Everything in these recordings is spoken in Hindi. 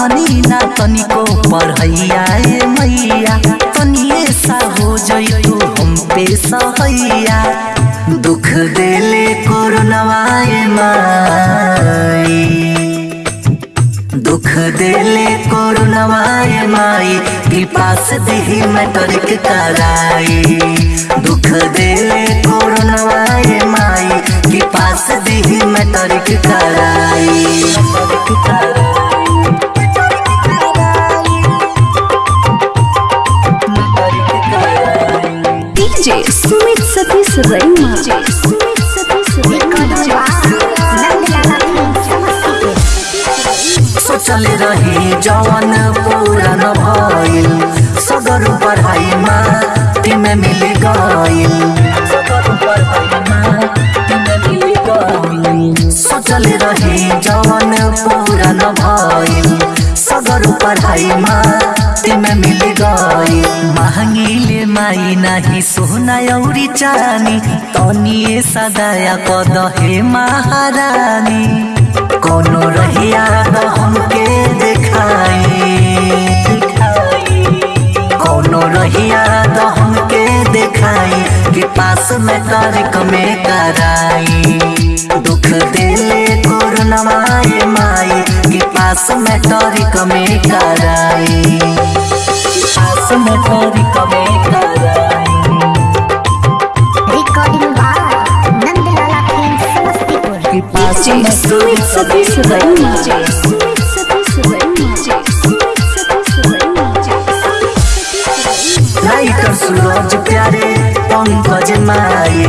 पढ़नी ना तनिको पढ़ैया ए मैया। तनिए सा हो जई तू हम पे सहैया दुख देले कोरोनावाए माई। दुख देले कोरोनावाए माई। कृपा से देही मैट्रिक कराई। दुख देले कोरोनावाए माई। कृपा से देही मैट्रिक कराई। Satish Raima Sumit Satish सोचल रही जवन पूरा न सगर पढ़ाइमा तिमे मिल रही जवन पूरा सगर पढ़ाइमा तिमे माई नाही सोना औरी चानी तनिए सदाया कद हे महारानी। कोनो रहिया हमके देखाई। कोनो रहिया हमके देखाई, कि पास में तारीख में कराई। दुख देले कोरोनावाए माई, कि पास में तारीख में कराई। पास में तारीख DJ सूरज प्यारे, पंकज माई,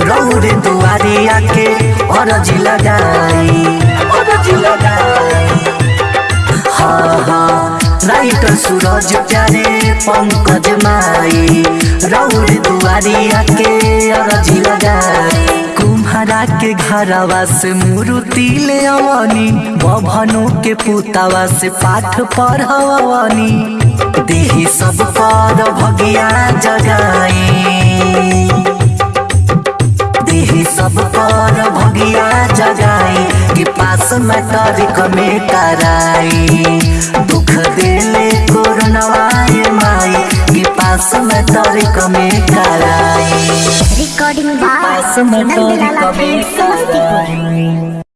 रौरे दुआरी आके अरज लगाई। अरज सूरज प्यारे, पंकज माई, रौरे दुआरी आके अरज लगाई। कुम्हारा के घरवा से मुरुति ले अवनी बभनो के पुतावा से पाठ पढ़वनी। देही सब पर भगिया जगाई। देही सब पर भगिया जगाई। कि पास में तारीख में कराई। दुख देले कोरोनावाए माई। कि पास में तारीख में कराई। Recording by पास में तारीख Nandalala में Film समस्तीपुर कराई